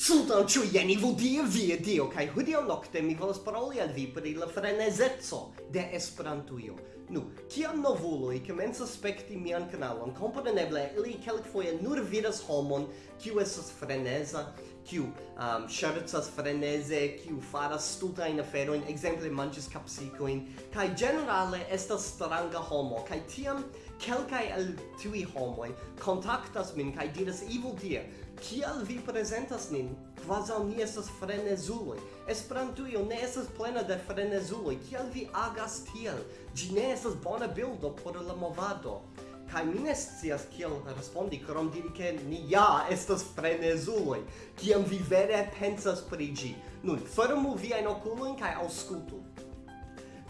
Saluton ciu jeni vodie via dio, kai hudio nocte mi volas paroli al vi pri la frenezezzo de Esperantujo. Nu, kiam novuloi comenzas spekti mian kanalon, kompreneble ili kelkfoje nur vidas homon kiu estas freneza, kiu um, scherzas freneze, kiu faras stultajn aferojn, ekzemple manches kapsikoin, kaj ĝenerale estas stranga homo, kaj tiam kelkai el tui homoi contactas min kai diras evil tie, kial vi presentas nin, quasau ni estas frenezuloi. Esperantujo ne estas plena de frenezuloi, kial vi agas tiel? Gi ne estas bona bildo por la movado. Kai mi ne scias kiel respondi, krom diri ke ni ja estas frenezuloj, kiam vi vere pensas pri ĝi. Nun, fermu viajn okulojn kaj aŭskultu.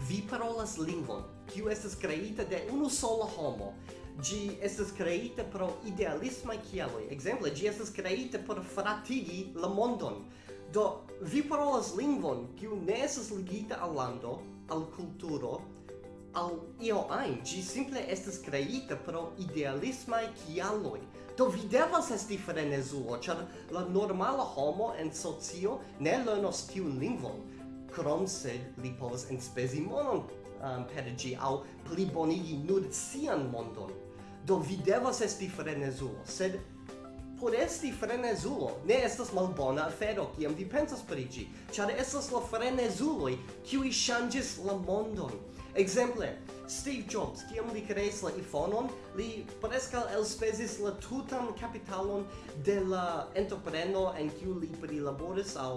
Vi parolas lingvon, kiu estas kreita de unu sola homo. Gi estas kreita pro idealisma kialoj. Ekzemple, gi estas kreita por fratigi la mondon. Do, vi parolas lingvon kiu ne estas ligita al lando, al kulturo, al io ein, gi simple estas kreita pro idealisma kialoi. Do vi devas esti frenezulo, ĉar la normala homo en socio ne lernos tiun lingvon, krom sed li povas enspezi monon um, perigi au plibonigi nur sian mondon do vi devas esti frenezulo sed por esti frenezulo ne estas malbona afero kiam vi pensas pri gi ĉar estas la frenezuloj kiuj ŝanĝis la mondon Exemple, Steve Jobs, kiam li kreis la iPhone-on, li preskaŭ elspezis la tutan kapitalon de la entrepreno en kiu li prilaboris aŭ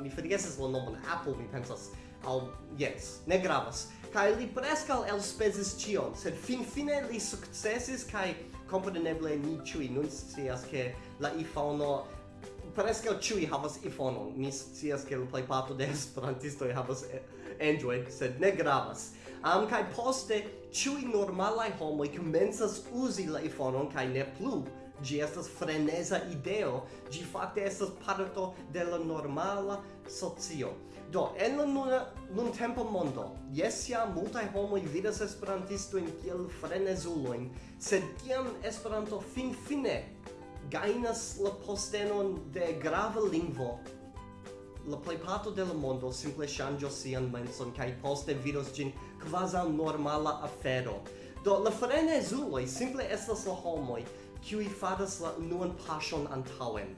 mi forgesas la nomon Apple, mi pensas aŭ jes, ne gravas kai li prescal el spezis tion sed fin fine li successis kai kompreneble ni ciui nun scias che la iPhone prescal chui havas iPhone, mi scias che la plejparto de esperantistoj havas Android, sed ne gravas. Am kai poste ciui normalaj homoj komencas uzi la iPhone kai ne plu Gi estas freneza ideo, gi fakte estas parto de la normala socio. Do, en la nun, nun tempo mondo, jes ja multaj homoj vidas esperantistojn kiel frenezulojn, sed kiam Esperanto finfine gainas la postenon de grava lingvo, la plejparto de la mondo simple ŝanĝos sian menson kaj poste vidos ĝin kvazaŭ normala afero. Do la frenezuloj simple estas la homoj kiuj fadas la unuan paŝon antaŭen.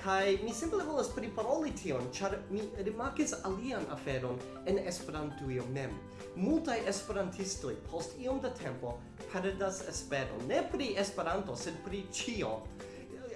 Kaj mi simple volas priparoli tion, ĉar mi rimarkis alian aferon en Esperantujo mem. Multaj esperantistoj post iom da tempo perdas esperon, ne pri Esperanto, sed pri ĉio.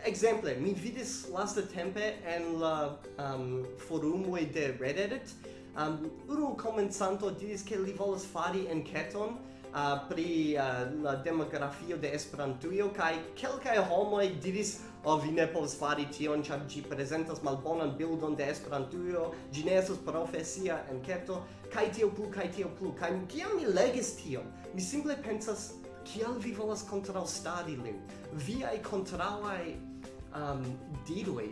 Ekzemple, mi vidis lasta tempe en la um, forumoj de Reddit, um, unu komencanto diris ke li volas fari enketon uh, pri uh, la demografio de Esperantujo kaj kelkaj homoj diris o oh, vi ne povas fari tion ĉar ĝi prezentas malbonan bildon de Esperantujo. Ĝi ne estas profesia enketo. Kaj tio plu kaj tio plu. Kaj kiam mi legis tion mi simple pensas kial vi volas kontraŭstari lin? Viaj kontraŭaj um, diroj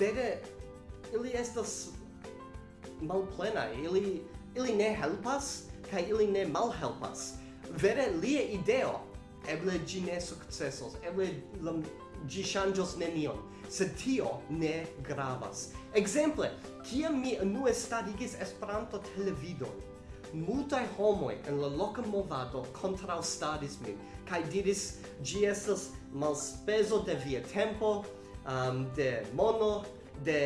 vere ili estas malplenaj. Ili ili ne helpas kaj ili ne malhelpas vere lia ideo. Eble gi ne successos eble la, gi shangios nenion. Sed tio ne gravas. Exemple kia mi nu estadigis Esperanto televidon multaj homoi en la loca movado kontraŭstaris min kaj diris gi estas malspezo de via tempo um, de mono de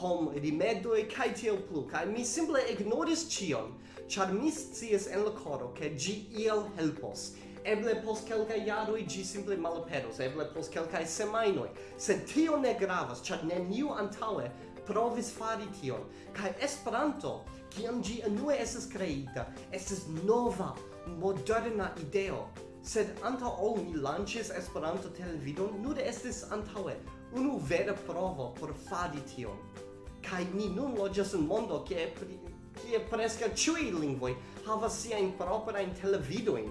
hom rimedoi kaj tiel plu kaj mi simple ignoris ĉion ĉar mi scias en la koro ke ĝi iel helpos. Eble post kelkaj jaroj ĝi simple malaperos eble post kelkaj semajnoj sed tio ne gravas ĉar neniu antaŭe provis fari tion. Kaj Esperanto kiam ĝi unue estas kreita estas nova moderna ideo. Sed antaŭ ol ni lanĉis Esperanto televidon nur estis antaŭe unu vera provo por fari tion. Kai ni nun loĝas en mondo ke kie preskaŭ ĉiuj lingvoj havas siajn proprajn televidojn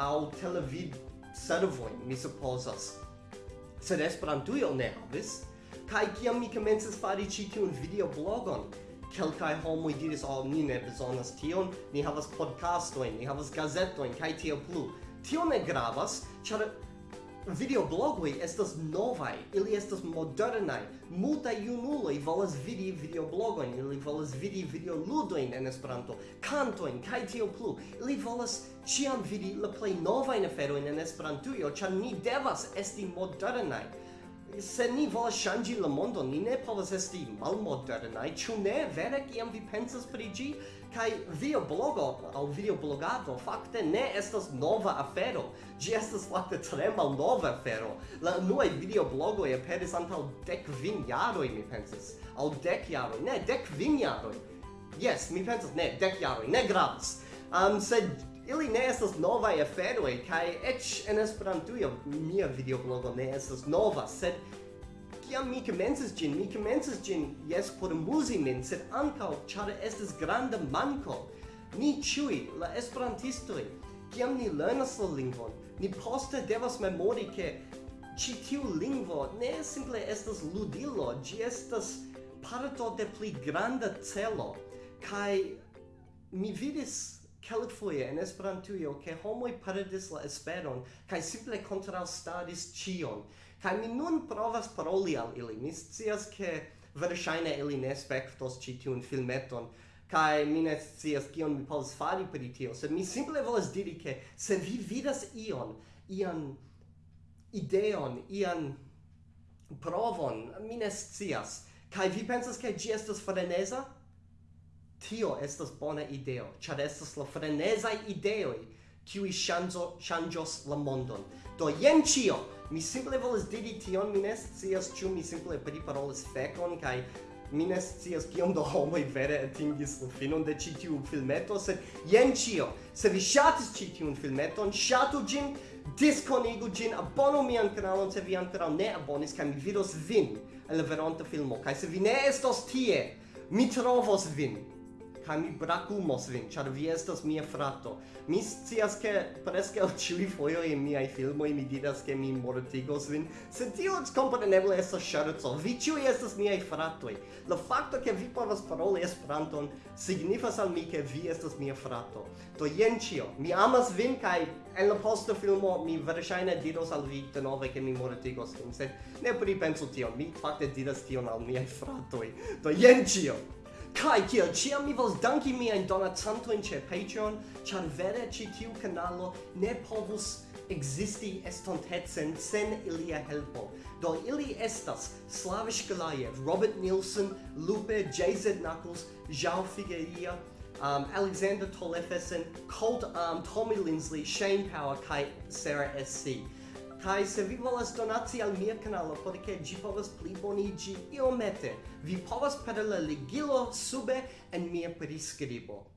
aŭ televid servojn, mi supozas. Sed Esperantujo ne havis. Kaj kiam mi komencis fari ĉi tiun videoblogon, kelkaj homoj diris, oh, ni ne bezonas tion, ni havas podcastojn, ni havas gazetojn, kaj tio plu. Tio ne gravas, ĉar Videoblogoi estas novai, ili estas modernai. Multa junuloi volas vidi videoblogoin, ili volas vidi videoludoin en Esperanto, kantoin, kaj tio plu. Ili volas ciam vidi la plej novain aferoin en Esperantujo, ĉar ni devas esti modernai se ni volas ŝanĝi la mondon, ni ne povas esti malmodernaj, ĉu ne? Vere kiam vi pensas pri ĝi? Kaj videoblogo aŭ videoblogado fakte ne estas nova afero. Ĝi estas fakte tre malnova afero. La unuaj videoblogoj aperis antaŭ dek vin jaroj, mi pensas. Aŭ dek jaroj, ne, dek vin jaroj. Yes, mi pensas, ne, dek jaroj, ne gravas. Um, sed Ili ne estas novaj aferoj kaj eĉ en Esperantujo mia videoblogo ne estas nova, sed kiam mi komencis ĝin, mi komencis ĝin jes por muzi min, sed ankaŭ ĉar estas granda manko. Ni ĉiuj la esperantistoj kiam ni lernas la lingvon, ni poste devas memori ke ĉi tiu lingvo ne simple estas ludilo, ĝi estas parto de pli granda celo. Kai mi vidis kelkfoje en Esperantujo ke homoj perdis la esperon kaj simple kontraŭstadis ĉion. Kaj mi nun provas paroli al ili. Mi scias ke verŝajne ili ne spektos ĉi tiun filmeton kaj mi ne scias kion mi povas fari pri tio, sed mi simple volas diri ke se vi vidas ion, ian ideon, ian provon, mi ne scias, kaj vi pensas ke ĝi estas freneza, Tio estas bona ideo, ĉar estas la frenezaj ideoj kiuj ŝanĝo ŝanĝos la mondon. Do jen ĉio. Mi simple volas diri tion, mi ne scias ĉu mi simple priparolas fekon kaj mi ne scias kiom da homoj vere atingis la finon de ĉi tiu filmeto, sed jen ĉio. Se vi ŝatis ĉi tiun filmeton, ŝatu ĝin, diskonigu ĝin, abonu mian kanalon se vi ankoraŭ ne abonis kaj mi vidos vin en la veronta filmo. Kaj se vi ne estos tie, mi trovos vin kaj mi brakumos vin, ĉar vi estas mia frato. Mi scias ke preskaŭ ĉiuj fojoj en miaj filmoj mi diras ke mi mortigos vin, sed tio kompreneble estas ŝerco. Vi ĉiuj estas miaj fratoj. La fakto ke vi povas paroli Esperanton signifas al mi ke vi estas mia frato. Do jen ĉio. Mi amas vin kaj en la posta filmo mi verŝajne diros al vi denove ke mi mortigos vin, sed ne pripensu tion. Mi fakte diras tion al miaj fratoj. Do jen ĉio. Kai kiel ciam mi vos danki miajn donacantojn ĉe Patreon, ĉar vere ĉi tiu kanalo ne povus existi estontetsen sen ilia helpo. Do ili estas Slavish Galayev, Robert Nielsen, Lupe, JZ Knuckles, Zhao Figueria, um, Alexander Tolefesen, Colt Arm, Tommy Lindsley, Shane Power, Kai Sarah SC. Kai se vi volas donaci al mia kanalo por ke ĝi povas pli boniĝi iomete, vi povas per la ligilo sube en mia priskribo.